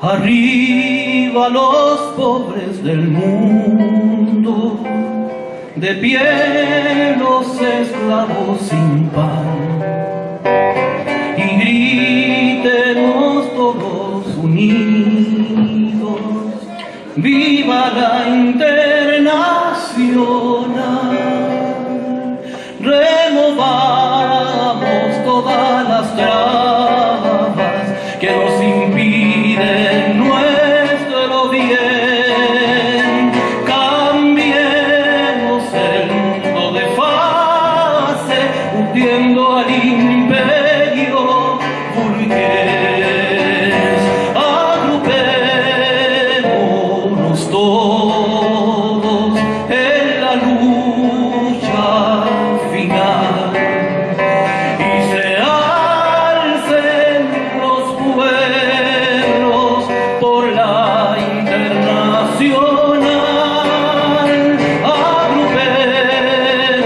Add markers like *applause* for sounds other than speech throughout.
Arriba los pobres del mundo, de pie los esclavos sin pan. Y gritemos todos unidos, viva la internacional.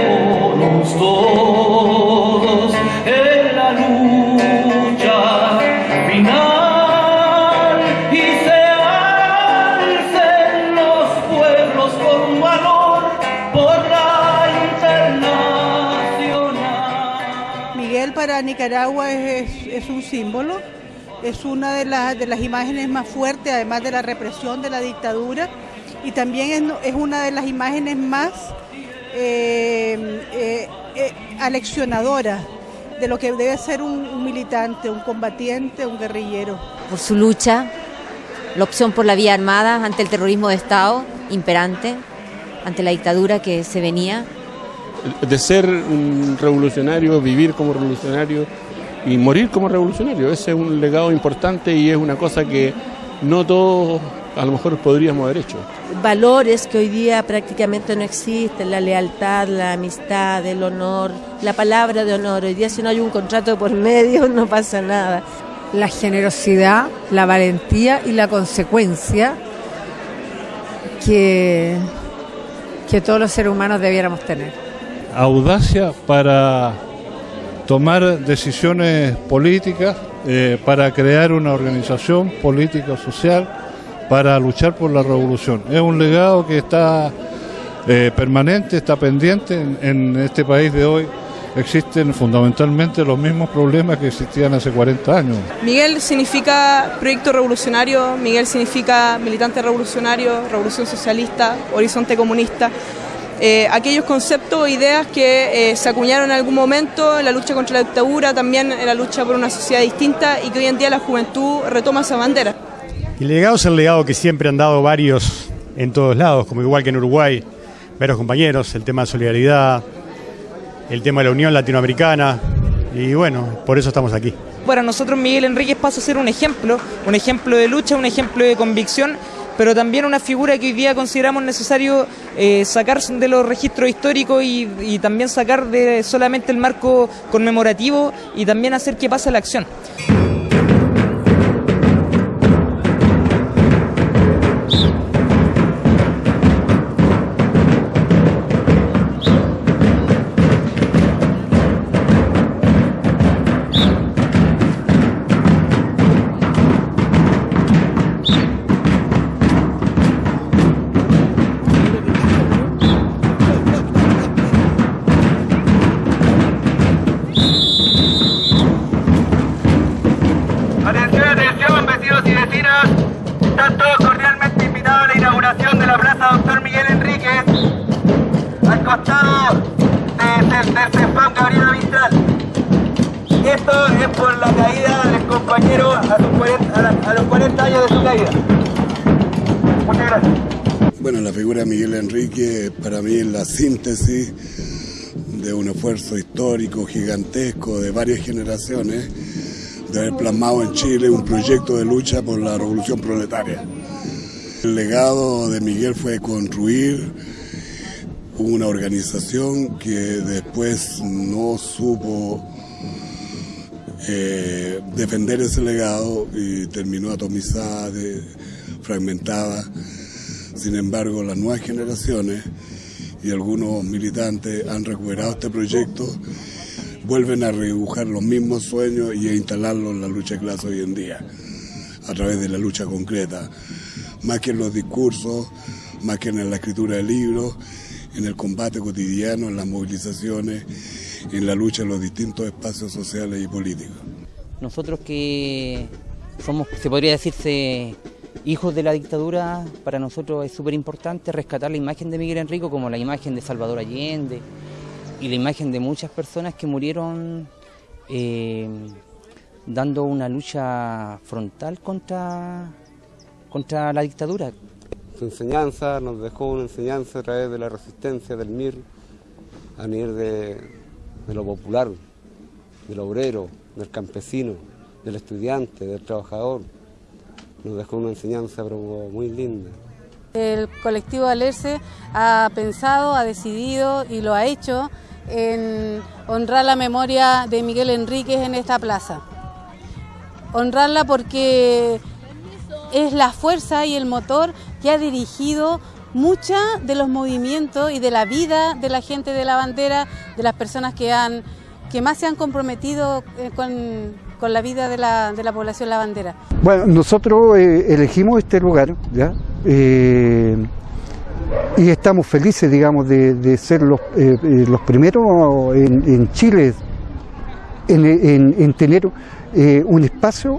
Agrupémonos todos en la lucha final y se alcen los pueblos con valor por la internacional. Miguel para Nicaragua es un símbolo, es una de las, de las imágenes más fuertes, además de la represión de la dictadura, y también es, es una de las imágenes más eh, eh, eh, aleccionadoras de lo que debe ser un, un militante, un combatiente, un guerrillero. por su lucha, la opción por la vía armada ante el terrorismo de Estado imperante, ante la dictadura que se venía. de ser un revolucionario, vivir como revolucionario y morir como revolucionario. Ese es un legado importante y es una cosa que no todos a lo mejor podríamos haber hecho. valores que hoy día prácticamente no existen, la lealtad, la amistad, el honor, la palabra de honor. Hoy día si no hay un contrato por medio no pasa nada. la generosidad, la valentía y la consecuencia que, que todos los seres humanos debiéramos tener. audacia para tomar decisiones políticas, eh, para crear una organización política social, para luchar por la revolución. Es un legado que está eh, permanente, está pendiente en, en este país de hoy. Existen fundamentalmente los mismos problemas que existían hace 40 años. Miguel significa proyecto revolucionario, Miguel significa militante revolucionario, revolución socialista, horizonte comunista. Eh, aquellos conceptos o ideas que eh, se acuñaron en algún momento en la lucha contra la dictadura, también en la lucha por una sociedad distinta y que hoy en día la juventud retoma esa bandera. El legado es el legado que siempre han dado varios en todos lados, como igual que en Uruguay, varios compañeros, el tema de solidaridad, el tema de la Unión Latinoamericana, y bueno, por eso estamos aquí. Para nosotros Miguel Enríquez pasa a ser un ejemplo, un ejemplo de lucha, un ejemplo de convicción, pero también una figura que hoy día consideramos necesario eh, sacar de los registros históricos y, y también sacar de solamente el marco conmemorativo y también hacer que pase la acción. CEFAM Gabriela Mistral. Esto es por la caída del compañero a, sus 40 a la- a los 40 años de su caída. Muchas gracias. Bueno, la figura de Miguel Enrique para mí es la síntesis de un esfuerzo histórico gigantesco de varias generaciones de haber plasmado en Chile un proyecto de lucha por la revolución proletaria. El legado de Miguel fue construir una organización que después no supo eh, defender ese legado y terminó atomizada, fragmentada. Sin embargo, las nuevas generaciones y algunos militantes han recuperado este proyecto, vuelven a redibujar los mismos sueños y a instalarlos en la lucha de clase hoy en día. a través de la lucha concreta, más que en los discursos, más que en la escritura de libros, en el combate cotidiano, en las movilizaciones, en la lucha en los distintos espacios sociales y políticos. Nosotros que somos, se podría decirse, hijos de la dictadura, para nosotros es súper importante rescatar la imagen de Miguel Enrico como la imagen de Salvador Allende y la imagen de muchas personas que murieron eh, dando una lucha frontal contra, contra la dictadura. Su enseñanza nos dejó una enseñanza a través de la resistencia del MIR a nivel de, de lo popular, del obrero, del campesino, del estudiante, del trabajador nos dejó una enseñanza muy linda. El colectivo Alerce ha pensado, ha decidido y lo ha hecho en honrar la memoria de Miguel Enríquez en esta plaza. Honrarla porque es la fuerza y el motor que ha dirigido mucha de los movimientos y de la vida de la gente de la bandera, de las personas que, han, que más se han comprometido eh, con, con la vida de la, de la población La Bandera. Bueno, nosotros eh, elegimos este lugar, ¿ya? Eh, y estamos felices, digamos, de, de ser los, eh, los primeros en, en Chile en, en, en tener un espacio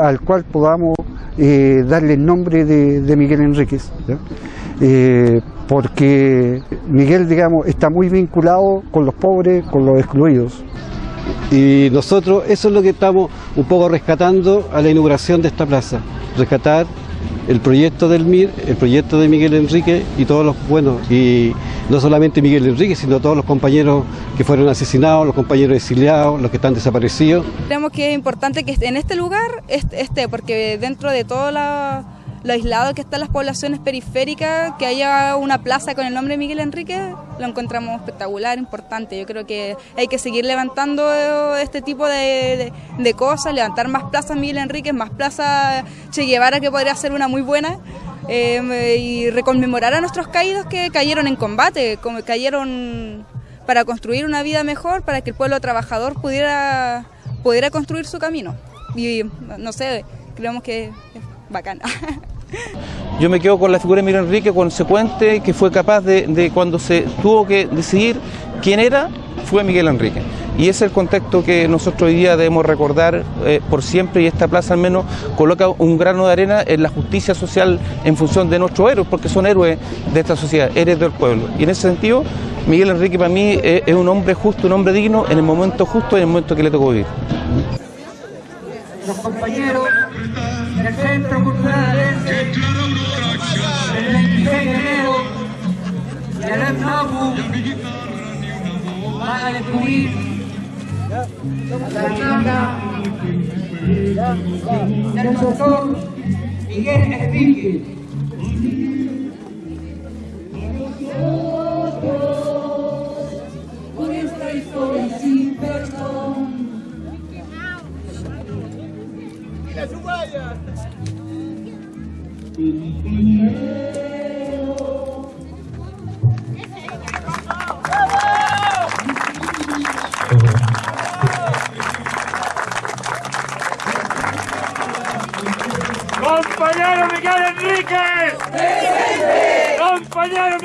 al cual podamos eh, darle el nombre de, Miguel Enríquez. Eh, porque Miguel, digamos, está muy vinculado con los pobres, con los excluidos. Y nosotros eso es lo que estamos un poco rescatando a la inauguración de esta plaza, rescatar el proyecto del MIR, el proyecto de Miguel Enrique y todos los, bueno, y no solamente Miguel Enrique, sino todos los compañeros que fueron asesinados, los compañeros exiliados, los que están desaparecidos. Creemos que es importante que en este lugar esté, porque dentro de todo la, lo aislado que están las poblaciones periféricas, que haya una plaza con el nombre Miguel Enrique, lo encontramos espectacular, importante. Yo creo que hay que seguir levantando este tipo de, cosas, levantar más plazas Miguel Enrique, más plazas Che Guevara, que podría ser una muy buena. Eh, y reconmemorar a nuestros caídos que cayeron en combate, como cayeron para construir una vida mejor, para que el pueblo trabajador pudiera, pudiera construir su camino. Y no sé, creemos que bacana. *laughs* Yo me quedo con la figura de Miguel Enrique consecuente, que fue capaz de, de, cuando se tuvo que decidir quién era, fue Miguel Enrique. Y ese es el contexto que nosotros hoy día debemos recordar eh, por siempre y esta plaza al menos coloca un grano de arena en la justicia social en función de nuestros héroes, porque son héroes de esta sociedad, héroes del pueblo. Y en ese sentido, Miguel Enrique para mí es, es un hombre justo, un hombre digno en el momento justo y en el momento que le tocó vivir. Los compañeros del Centro Cultural el 26 de enero y el EPNAPU van a descubrir la vivienda del doctor Miguel Enrique.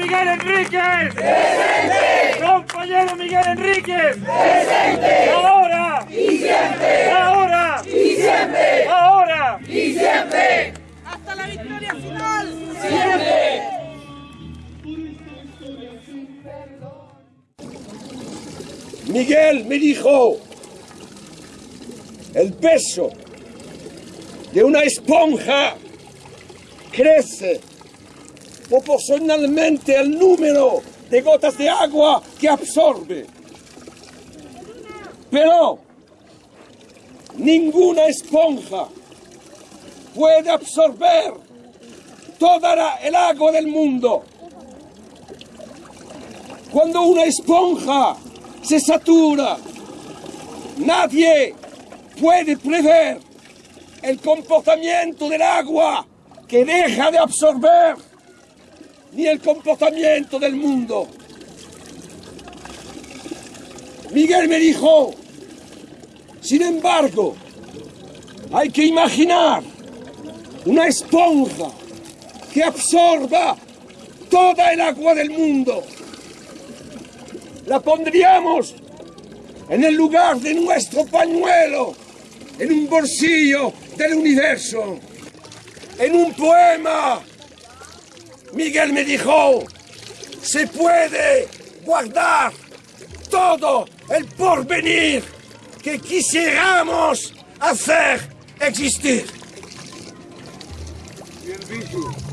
Miguel Enríquez! ¡Presente! ¡Compañero Miguel Enríquez! ¡Presente! ¡Ahora! ¡Y siempre! ¡Ahora! ¡Y siempre! ¡Ahora! ¡Y siempre! ¡Hasta la victoria final! ¡Siempre! Miguel me dijo, el peso de una esponja crece proporcionalmente al número de gotas de agua que absorbe. Pero ninguna esponja puede absorber toda el agua del mundo. Cuando una esponja se satura, nadie puede prever el comportamiento del agua que deja de absorber, ni el comportamiento del mundo. Miguel me dijo, sin embargo, Hay que imaginar una esponja que absorba toda el agua del mundo. La pondríamos en el lugar de nuestro pañuelo, en un bolsillo del universo. En un poema, Miguel me dijo, se puede guardar todo el porvenir que quisiéramos hacer existir. Bien.